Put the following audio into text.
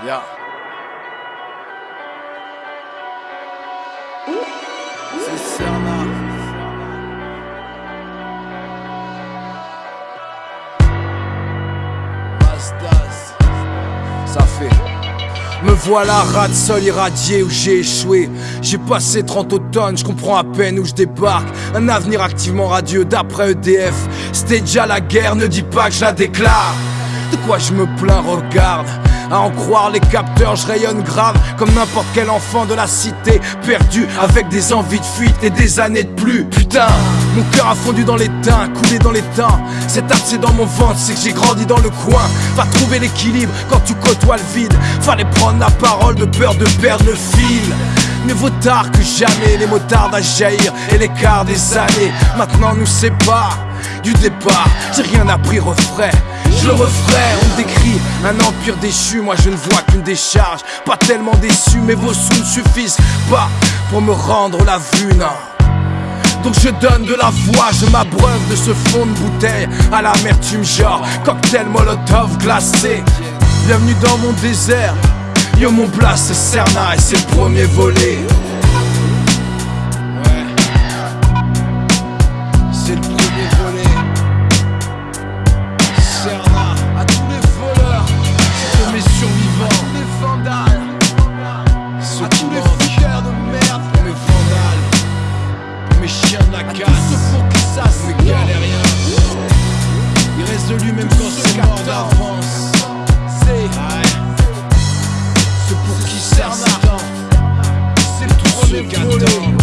C'est. Ça fait. Me voilà rat sol irradié où j'ai échoué. J'ai passé 30 automnes, je comprends à peine où je débarque. Un avenir activement radieux d'après EDF. C'était déjà la guerre, ne dis pas que je la déclare. De quoi je me plains, regarde. À en croire les capteurs, je rayonne grave comme n'importe quel enfant de la cité, perdu avec des envies de fuite et des années de plus. Putain, mon cœur a fondu dans les teints, coulé dans les temps. Cet c'est dans mon ventre, c'est que j'ai grandi dans le coin. Va trouver l'équilibre quand tu côtoies le vide. Fallait prendre la parole de peur de perdre le fil. Mieux vaut tard que jamais, les motards à jaillir et l'écart des années. Maintenant nous sépare du départ, j'ai rien appris, refrain. Je le referai, on décrit un empire déchu, moi je ne vois qu'une décharge. Pas tellement déçu, mais vos sous ne suffisent pas pour me rendre la vue, non. Donc je donne de la voix, je m'abreuve de ce fond de bouteille à l'amertume genre cocktail molotov glacé. Bienvenue dans mon désert, yo mon place c'est Cerna et c'est le premier volet. y'en a quatre. pour qui ça c'est galérien. Irrésolu même quand c'est mort d'avance. C'est ce pour qui sert ça. C'est le tout premier volet.